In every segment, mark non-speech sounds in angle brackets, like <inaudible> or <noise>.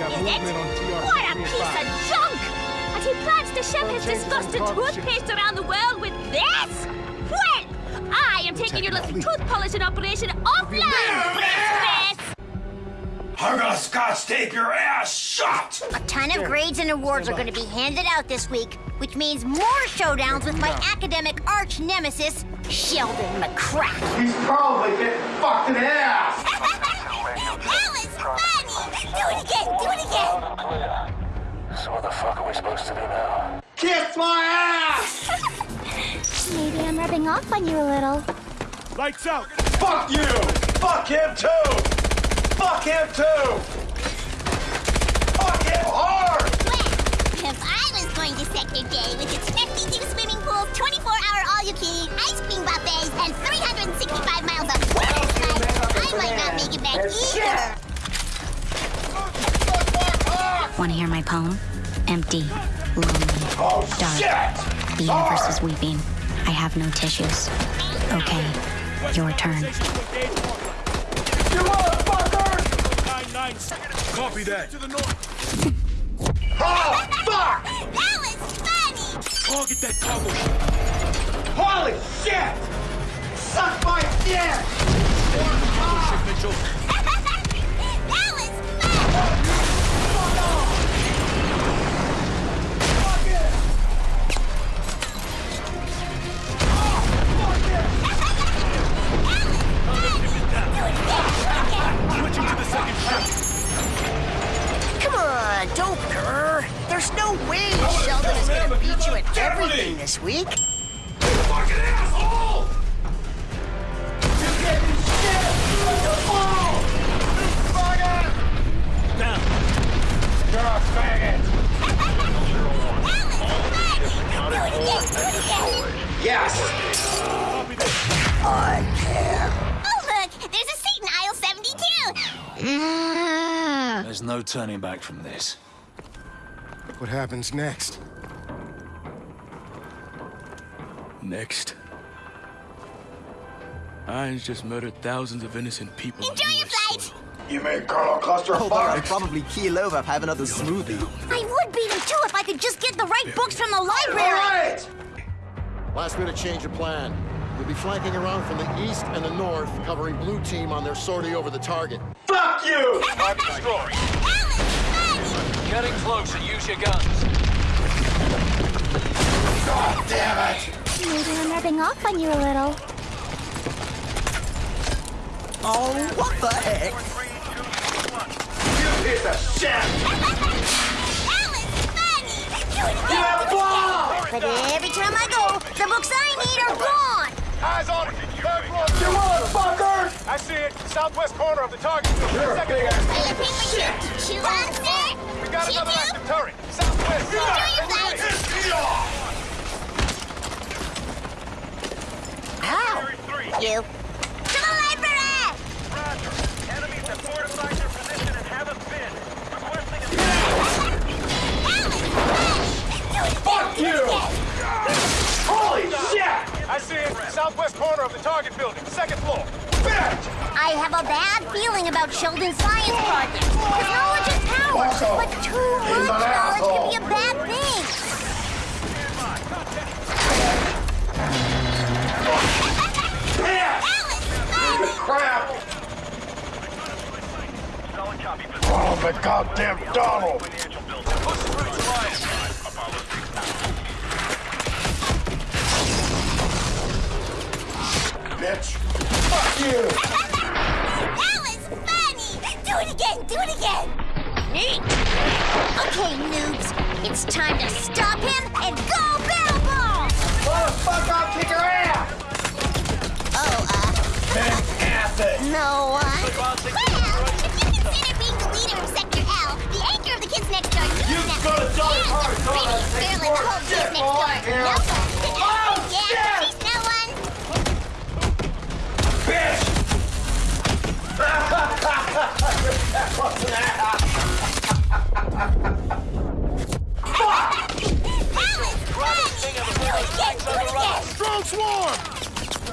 computer, is it? What a piece of junk! And he plans to ship his disgusting toothpaste around the world with this? Well, I am taking your little tooth polishing operation offline, I'm gonna scotch tape your ass shut! A ton of grades and awards are going to be handed out this week, which means more showdowns with my academic arch nemesis, Sheldon McCrack. He's probably getting fucked in the ass! <laughs> that was! Do it again! Do it again! So what the fuck are we supposed to do now? Kiss my ass! <laughs> Maybe I'm rubbing off on you a little. Lights out! Fuck you! Fuck him too! Fuck him too! Fuck him hard! Well, if I was going to Sector J with its 52 swimming pools, 24-hour all-you-can-eat ice cream buffets, and 365 miles of water slides, I might not make it back either. Want to hear my poem? Empty, lonely, Oh dark. shit! The ah! universe is weeping. I have no tissues. Okay, your turn. You motherfucker! Nine, nine, Copy that. To the north. <laughs> Oh, fuck! That was funny! Target that cargo no way Sheldon is gonna beat you at everything this week. You Fucking asshole! You getting shit! Let the ball! Faggot! Down. You're a faggot! Yes! Copy that. Oh, look! There's a seat in aisle 72! There's no turning back from this. What happens next? Next. Irons just murdered thousands of innocent people. Enjoy your flight. soil. You make Colonel Cluster Hold on, I'd probably keel over, if I have another smoothie. I would beat him too if I could just get the right books from the library! Alright! Last minute change of plan. We'll be flanking around from the east and the north, covering blue team on their sortie over the target. Fuck you! <laughs> Target destroyed. That was funny! Getting closer, use your guns. God damn it! Maybe I'm rubbing off on you a little. Oh, what the heck? You piece of shit! That was funny! You again! have ball! But every time I go, the books I need are gone! Eyes on it. Third floor. You motherfucker! I see it. Southwest corner of the target. You're a Second big floor. ass Are you paper Chew on, sir? We got Chew another you? active turret. Southwest side. your flight! Piss me off! How? You. To the library! Enemies have fortified their position and haven't been. Requesting Fuck you! Holy shit! I see it. Southwest corner of the target building. Second floor. Bitch! I have a bad feeling about Sheldon's science project. Because knowledge is power, Also, but too he's much an knowledge can be a bad thing. Piss! That! Crap! Oh, the goddamn Donald! Okay, noobs. It's time to stop him and go barrel ball! Motherfucker, I'll kick your ass! Oh, uh, Fantastic! no one? Well, if you consider being the leader of Sector L, the anchor of the kids next door, You next go to Jolly and the prettiest girl in the whole kids next door. here. No one. Oh, yeah, shit! she's no one. Bitch!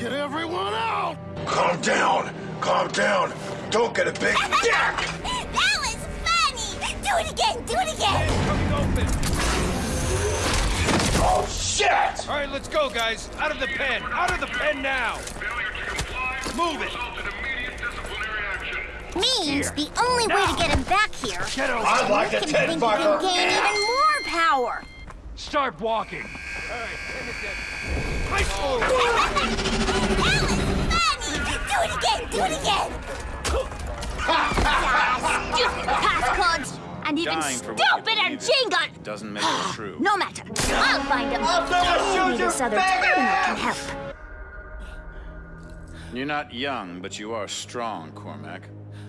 Get everyone out! Calm down. Calm down. Don't get a big dick. <laughs> that was funny! Do it again! Do it again! Coming open. Oh, shit! All right, let's go, guys. Out of the pen. Out of the pen now. Move it. Means the only way to get him back here Get over. I'd like to can ted think you can fucker. gain even more power. Start walking. All right, send it down. High <laughs> Do it again! Do it again! ah, stupid passcodes! And even Dying for stupider believe Jingle! Doesn't make it true. No matter. I'll find him. I'm gonna shoot Maybe this other faggot! criminal can help. You're not young, but you are strong, Cormac.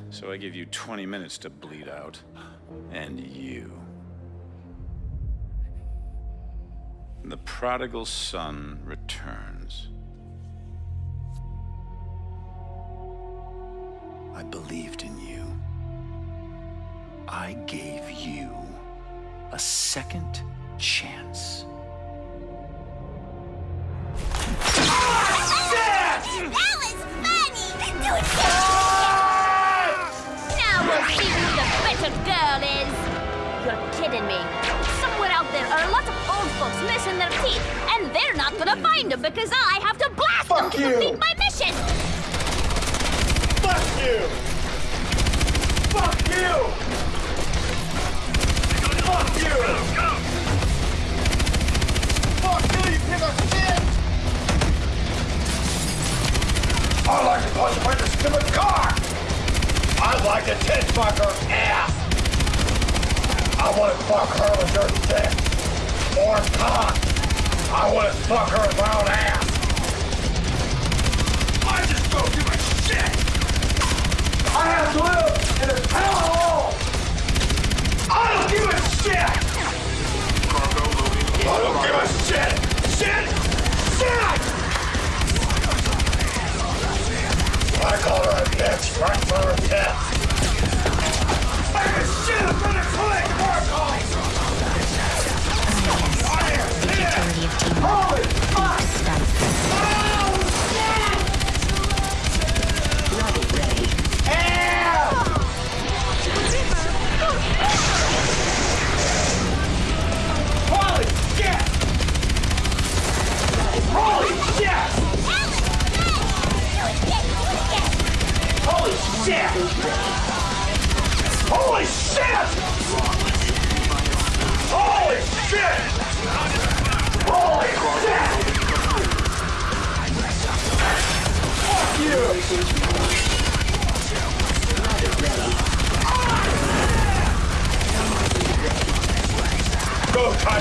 So I give you 20 minutes to bleed out. And you. The prodigal son returns. I believed in you. I gave you a second chance. That was funny! Do it again! Now we'll see who the better girl is. You're kidding me. Somewhere out there are a lot of old folks missing their teeth, and they're not gonna find them because I have to blast Fuck them to you. complete my mission. Fuck you! Fuck you! Fuck you! Fuck you, you piece of shit! I like to punch the stupid car! I like to tit fuck her ass! I want to fuck her with your dick! Or cock! I want to fuck her round ass! I just don't give a shit! I have in this hellhole! I don't give a shit! I don't give a! Shit!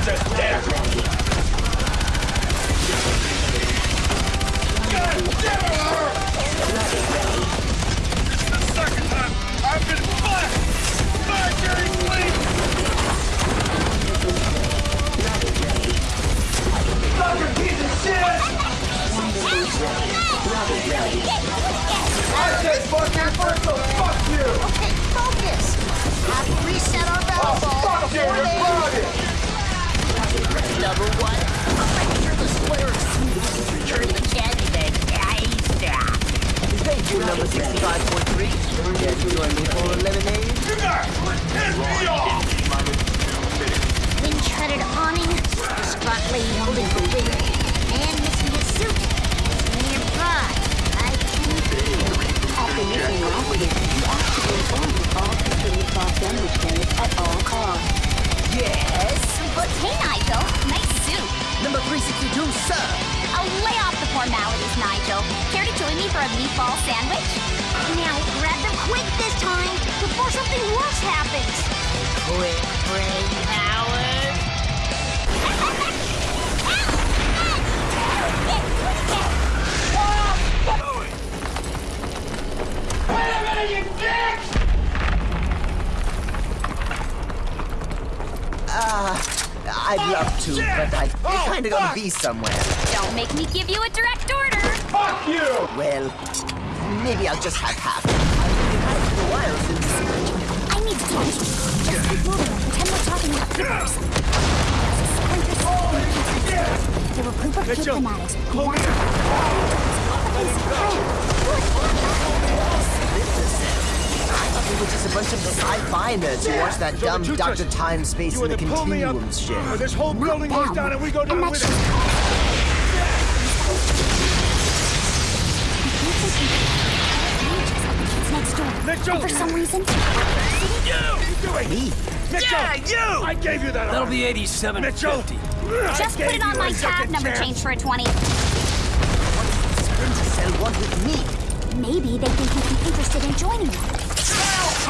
Go touch his dick! God damn it, Art! The second time I've been fucked. Please. Fucking piece of shit! I said fuck you first, so fuck you! Okay, focus! Have to reset our battle Oh, ball fuck you, before you're they... Number one, you're the square of smooth. You're the candy bag. Thank you, number 65.3. Care to join me for lemonade? You guys piss me off! Wind-shredded awning, distraught lady holding the wig, man missing his suit. Nearby, I can feel. After missing last week, you be informed of all false damage damage at all costs. Yes, but hey, Nigel, nice suit. Number 362, sir. I'll lay off the formalities, Nigel. Care to join me for a meatball sandwich? Now, grab them quick this time, before something worse happens. Quick brain power. Uh, I'd oh, love to, shit. but I, I oh, kinda oh, gotta be somewhere. Don't make me give you a direct order! Fuck you! Well, maybe I'll just have half. I've been out a while since... I need to talk to you. Just keep moving pretend we're talking about papers. There were a group of good fanatics. Hold me! Letting go! We were just a bunch of sci-fi nerds who watched that dumb you Dr. Time, Space, You and the either pull me up, Continuum shit. or this whole building goes down and we go down with it. next door. Mitchell! And for some reason, You! You do it! Me? Mitchell! Yeah, you! I gave you that That'll arm. be 87 Mitchell! Just put it on my tab number change for a 20. Splinter Cell want with me. maybe they think you'd be interested in joining them.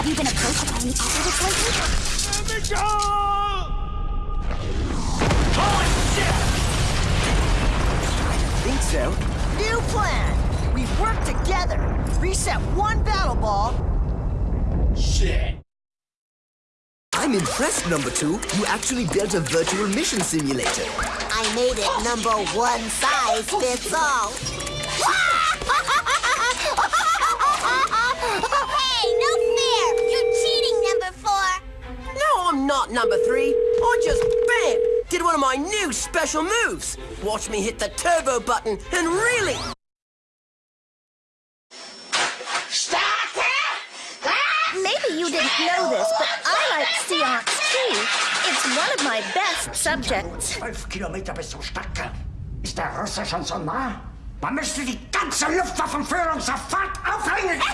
Have you been approached by any operatives lately? Mitchell! Think so? New plan! We work together. Reset one battle ball. Shit. I'm impressed, number two. You actually built a virtual mission simulator. I made it number one size fits all. Not number three. I just, bam, did one of my new special moves. Watch me hit the turbo button and really... Ah! Maybe you didn't know this, but I like seance too. It's one of my best subjects. 12 Kilometer bis zum Stadtkern. Ist der Russe schon so nah? Man müsste die ganze Luftwaffenführung sofort aufhängen! <laughs>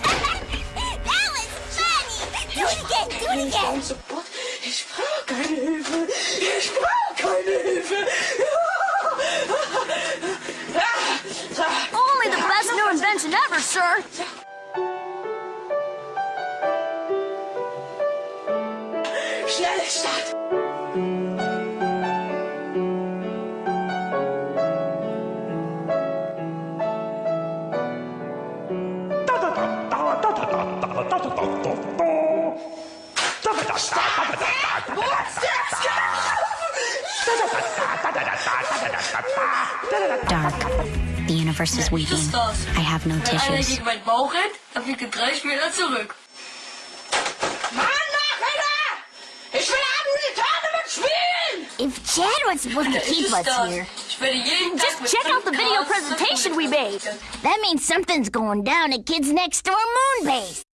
That was funny! Do it again, do it again! Ich brauche keine Hilfe. Ich brauche keine Hilfe. Only the best new invention ever, sir! Schnelle Stadt. Dark. The universe is weeping. I have no Wenn tissues. gegen meinen Bauch rennt, dann fliegt 30 Meter zurück. Mann, Nachrichter! Ich will Abend mit spielen! If Chad was supposed to keep us here, Ich werde jeden Just check out the video presentation we made. that means something's going down at Kids Next Door Moon Base.